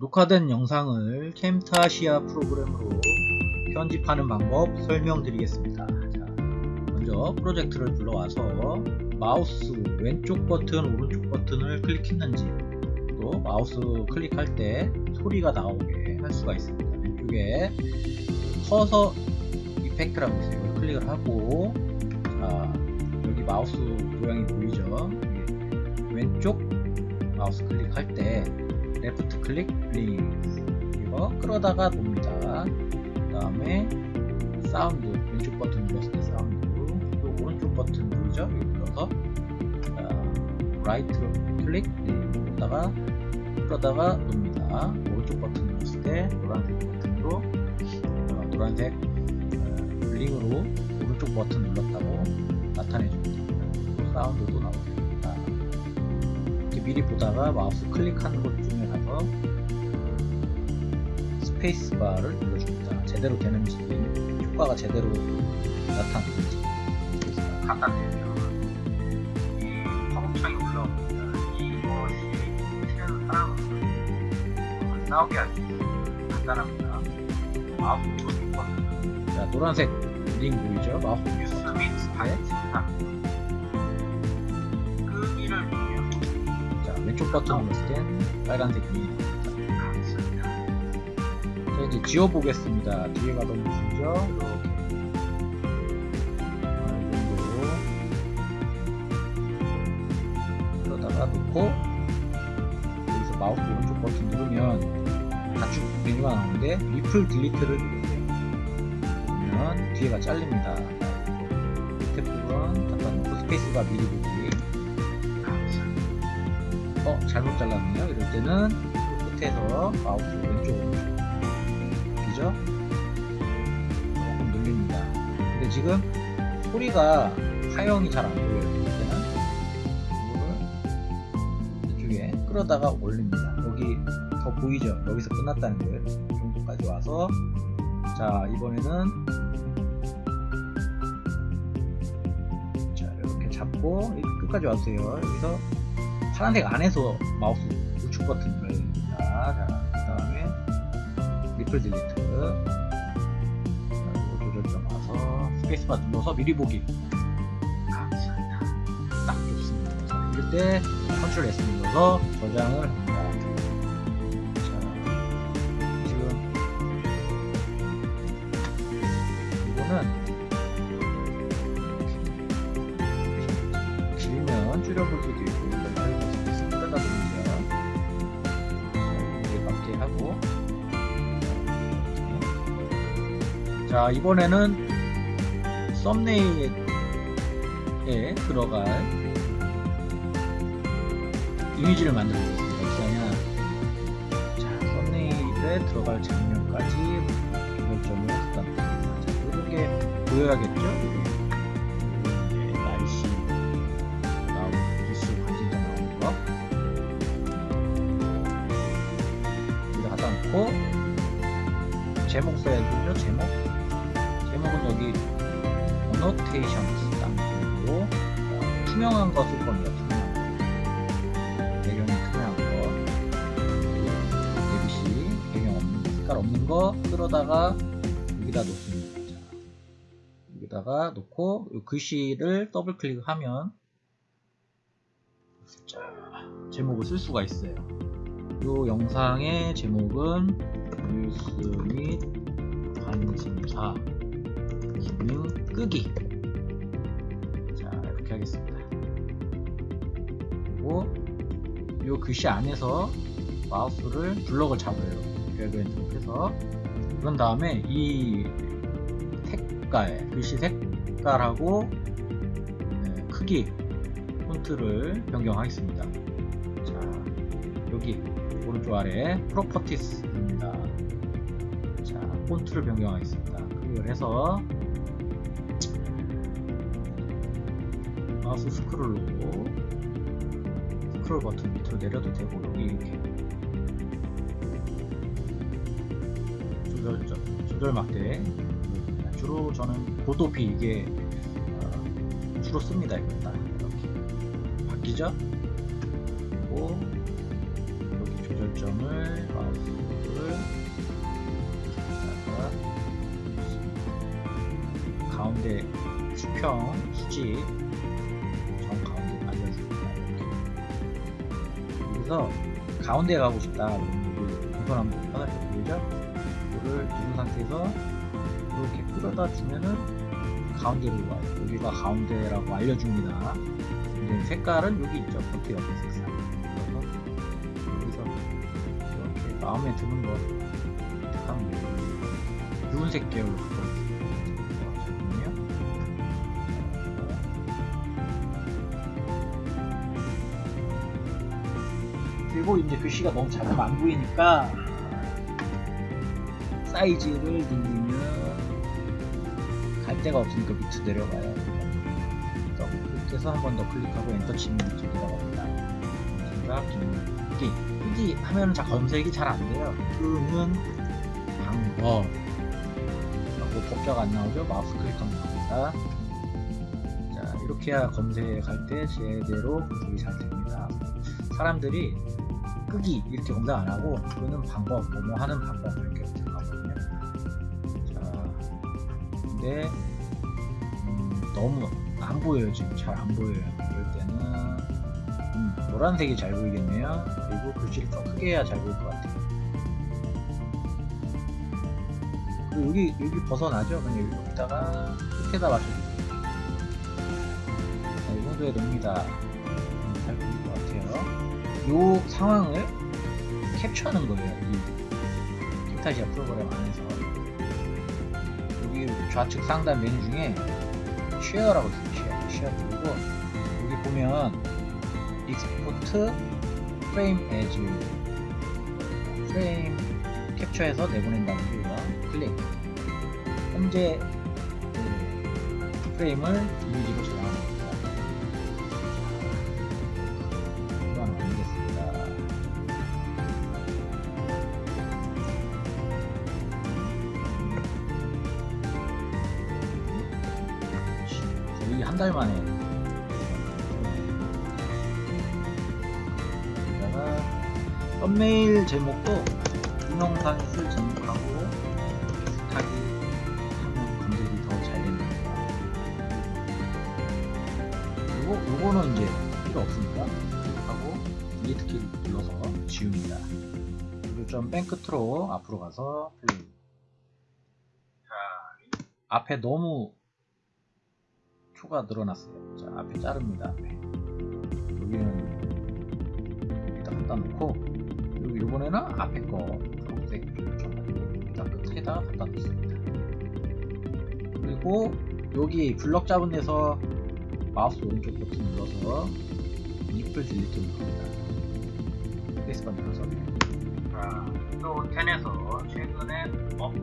녹화된 영상을 Camtasia 프로그램으로 편집하는 방법 설명드리겠습니다. 자, 먼저 프로젝트를 불러와서 마우스 왼쪽 버튼, 오른쪽 버튼을 클릭했는지 또 마우스 클릭할 때 소리가 나오게 할 수가 있습니다. 왼쪽에 cursor effect라고 있어요. 이걸 클릭을 하고 자, 여기 마우스 모양이 보이죠? 왼쪽 마우스 클릭할 때 left click rings 이거 끌어다가 놉니다. 그 다음에 사운드 왼쪽 버튼 눌렀을 때 사운드 또 오른쪽 버튼 누르죠? 이거 눌러서. right click ring다가 끌어다가 놉니다. 오른쪽 버튼 눌렀을 때 노란색 버튼으로 어, 노란색 어, 링으로 오른쪽 버튼 눌렀다고 나타내줍니다. 사운드도 이렇게 미리 보다가 마우스 클릭하는 것 중에 가서 스페이스바를 눌러줍니다. 제대로 되는지 효과가 제대로 나타나는지 스페이스바 갖다 대면 이 팝업창이 올라옵니다. 이것이 치는 사람은 안 나오게 하기 간단합니다. 마우스 오른쪽 버튼 자 노란색 링 보이죠? 마우스 뉴스 및생 왼쪽 버튼 눌렀을 땐 빨간색 이 나옵니다. 자 이제 지워보겠습니다. 뒤에 가던 모습이죠? 이렇게. 그러다가 놓고 여기서 마우스 오른쪽 버튼 누르면 단축 메뉴가 나오는데 ripple delete를 누르세요 그러면 뒤에가 잘립니다. 밑에 부분 잠깐 놓고 스페이스바 미리 어 잘못 잘랐네요. 이럴 때는 끝에서 마우스 왼쪽 그죠? 조금 눌립니다. 근데 지금 소리가 파형이 잘 안 보여요. 이럴 때는 이거를 이쪽에 끌어다가 올립니다. 여기 더 보이죠? 여기서 끝났다는 거예요 이 정도까지 와서 자 이번에는 자 이렇게 잡고 끝까지 와주세요. 여기서 파란색 안에서 마우스 우측 버튼 눌러야 됩니다. 자, 그 다음에 ripple delete 조절점 와서 스페이스바 눌러서 미리 보기 감사합니다. 딱 좋습니다. 자, 이럴 때 컨트롤 S 눌러서 저장을 합니다. 자, 지금 이거는 길면 줄여볼 수도 있고 자 이번에는 썸네일에 들어갈 이미지를 만들어 보겠습니다. 어떻게 하냐 자 썸네일에 들어갈 장면까지 조절점을 부탁드립니다. 자 이렇게 보여야겠죠? 이제 날씨 나오고 뉴스 관심사 나오는 거. 여기다 하다 놓고 제목 써야 되죠 제목 여기 딱 그리고 투명한 거쓸 겁니다 투명한 거 배경이 투명한 거 ABC 배경 없는 색깔 없는 거 끌어다가 여기다 놓습니다 자, 여기다가 놓고 이 글씨를 더블 클릭하면 자, 제목을 쓸 수가 있어요. 이 영상의 제목은 뉴스 및 관심사 끄기 자 이렇게 하겠습니다. 그리고 이 글씨 안에서 마우스를 블럭을 잡아요. 드래그 해서 그런 다음에 이 색깔 글씨 색깔하고 네, 크기 폰트를 변경하겠습니다. 자, 여기 오른쪽 아래 properties입니다. 자, 폰트를 변경하겠습니다. 클릭을 해서 마우스 스크롤 누르고 스크롤 버튼 밑으로 내려도 되고 여기 이렇게. 조절점 조절 막대. 네, 주로 저는 보도비 이게 어, 주로 씁니다 일단 이렇게. 바뀌죠? 그리고 여기 조절점을 마우스를 가운데 수평 수직 여기서 가운데 가고 싶다. 우선 한번 편하게 보이죠? 이거를 누른 상태에서 이렇게 끌어다 주면은 가운데로 와요. 여기가 가운데라고 알려줍니다. 근데 색깔은 여기 있죠. 버튼 옆에 색상. 그래서 여기서 이렇게 마음에 드는 거 택하면 돼요. 붉은색 계열로 그리고 이제 글씨가 너무 잘안 보이니까 사이즈를 늘리면 갈 데가 없으니까 밑으로 내려가요. 이렇게 해서 한 번 더 클릭하고 엔터 치면 밑으로 내려갑니다. 생각, 끄기. 끄기 하면 자 검색이 잘 안 돼요. 끄는 방법. 하고 법자가 안 나오죠? 마우스 클릭하면 나옵니다. 자, 이렇게 해야 검색할 때 제대로 검색이 잘 됩니다. 사람들이 끄기 이렇게 검색 안 하고 끄는 방법, 뭐뭐 하는 방법 이렇게 검색하거든요. 자, 근데 음, 너무 안 보여요 지금 잘 안 보여요. 이럴 때는 음, 노란색이 잘 보이겠네요. 그리고 글씨를 좀 크게 해야 잘 보일 것 같아요. 그리고 여기 여기 벗어나죠? 그냥 여기다가 끝에다 맞춰주세요. 자, 이 정도에 넣습니다. 음, 잘 보일 것 같아요. 요 상황을 캡처하는 거예요. 이 Camtasia 프로그램 안에서 여기 좌측 상단 메뉴 중에 share라고 있어요. 쉐어, 쉐어 누르고 여기 보면 export frame as 프레임 캡처해서 내보낸다는 거예요. 클릭. 현재 그 프레임을 이미지로 저장합니다. 거의 한 달 만에 여기다가 썸네일 제목도 유명사짓을 제목하고 비슷하게 하면 검색이 더잘 됩니다. 요거, 요거는 이제 필요 없으니까 클릭하고 디리트 키를 눌러서 지웁니다. 그리고 좀맨 끝으로 앞으로 가서 플레이. 자, 앞에 너무 초가 늘어났어요. 자, 앞에 자릅니다. 앞에. 여기는 여기다 갖다 놓고 그리고 이번에는 앞에 거 초록색 좀 여기다 끝에다 갖다 놓습니다. 그리고 여기 블럭 잡은 데서 마우스 오른쪽 버튼 눌러서 ripple delete 누릅니다. 스페이스바 눌러서 자, 또 10에서 최근에 업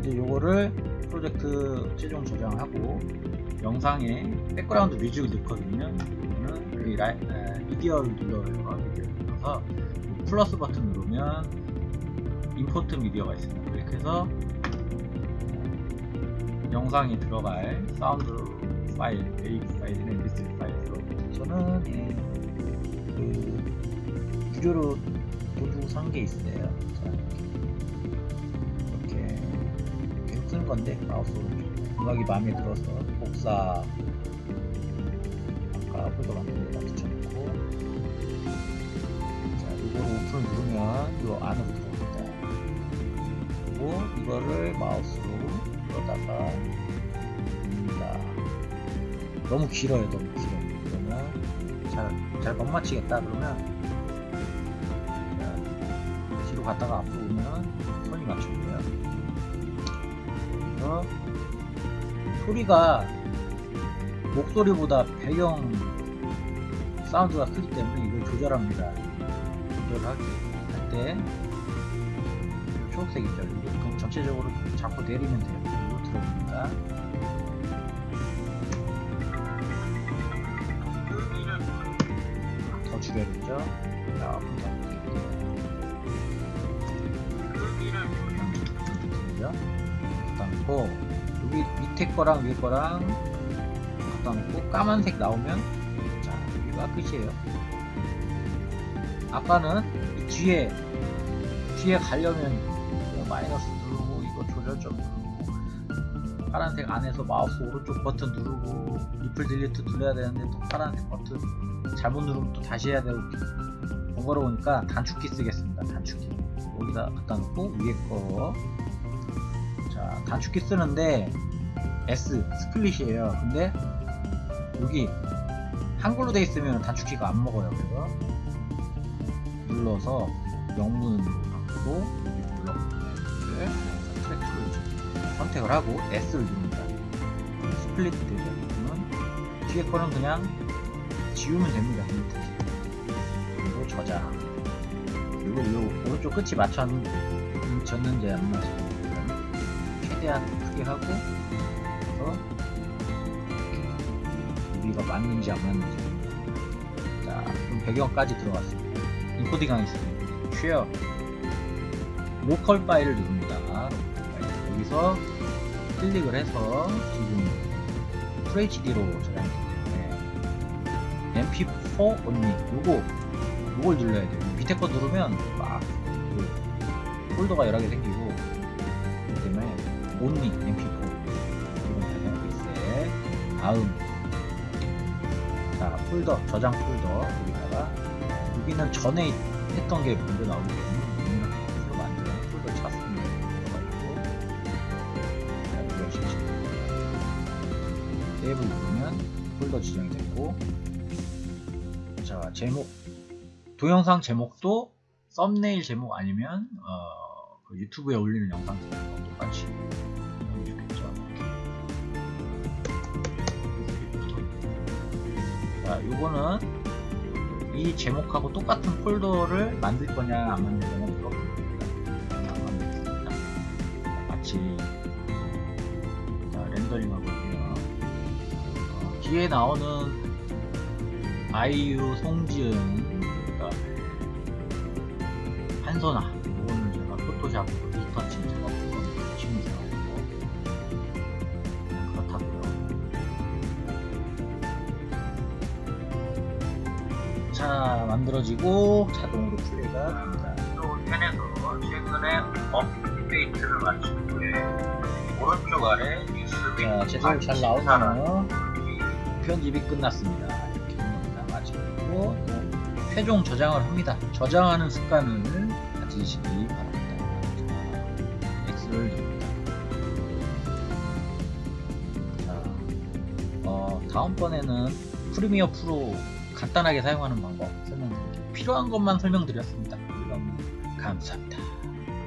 이제 요거를 프로젝트 최종 저장하고 영상에 background music을 넣거든요. 그러면 여기 라이, 에, 미디어를 눌러요. 미디어를 눌러서 플러스 버튼 누르면 import media가 있습니다. 클릭해서 영상이 들어갈 사운드 파일, WAV 파일이나 MP3 파일로 저는 예, 그 무료로 돈 주고 산 게 있어요. 자, 쓰는 건데 마우스. 음악이 마음에 들어서 복사 아까 폴더 데다 붙여놓고. 자 이걸 오픈을 누르면 이 안으로 들어옵니다. 그리고 이거를 마우스로 끌어다가 눕니다. 너무 길어요 너무 길어요. 그러면 잘, 잘못 맞히겠다 그러면. 자, 뒤로 갔다가 앞으로 오면 손이 맞추고요 그래서 소리가 목소리보다 배경 사운드가 크기 때문에 이걸 조절합니다. 조절할 때 초록색 있죠? 그럼 전체적으로 잡고 내리면 돼요. 그리고 들어옵니다. 더 줄여야겠죠? 조금 더. 갖다 놓고 여기 밑에 거랑 위에 거랑 갖다 놓고 까만색 나오면 자 여기가 끝이에요. 아까는 이 뒤에 뒤에 가려면 마이너스 누르고 이거 조절점 누르고 파란색 안에서 마우스 오른쪽 버튼 누르고 ripple delete 눌러야 되는데 또 파란색 버튼 잘못 누르면 또 다시 해야 되고 번거로우니까 단축키 쓰겠습니다. 단축키. 여기다 갖다 놓고 위에 거 자 단축키 쓰는데 S split이에요. 근데 여기 한글로 돼 있으면 단축키가 안 먹어요 그래서. 눌러서 영문 갖고 여기 눌러 네, track tool 선택을 하고 S를 누릅니다. split 그러면 뒤에 거는 그냥 지우면 됩니다 그리고 저장. 그리고 이 오른쪽 끝이 맞췄는지 안 맞췄는지 최대한 크게 하고 그래서 우리가 맞는지 안 맞는지. 자 그럼 배경까지 들어갔습니다. 인코딩 하겠습니다. share local file을 누릅니다. 여기서 클릭을 해서 지금 FHD로 저장했기 때문에 MP4 only 요거 요걸 눌러야 돼요. 밑에 거 누르면 막 그 폴더가 여러 개 생기고 only MP4 그리고 저장하고 있어요 다음. 자 폴더 저장 폴더. 여기다가 여기는 전에 했던 게 먼저 나오기 때문에 여기는 폴더 만드는 폴더 찾습니다. 들어가 있고 세이브 누르면 폴더 지정이 됐고 자 제목. 동영상 제목도 썸네일 제목 아니면 어, 그 유튜브에 올리는 영상 제목과 똑같이 요거는 이 제목하고 똑같은 폴더를 만들 거냐 안 만들 거냐 물어봅니다. 안 만들겠습니다 같이 자, 렌더링 하고 있고요. 어, 뒤에 나오는 아이유, 송지은, 그다음에 한선아 이거는 제가 포토샵 리터 만들어지고 자동으로 플레이가 됩니다. 또 펜에서 최근에 업데이트를 마친 후에 오른쪽 아래 뉴스 자 제대로 잘 나오네요. 편집이 끝났습니다. 이렇게. 마치고 최종 저장을 합니다. 저장하는 습관을 가지시기 바랍니다. 자, X를 누릅니다. 자, 어, 다음번에는 프리미어 프로 간단하게 사용하는 방법 설명드릴게요. 필요한 것만 설명드렸습니다. 감사합니다.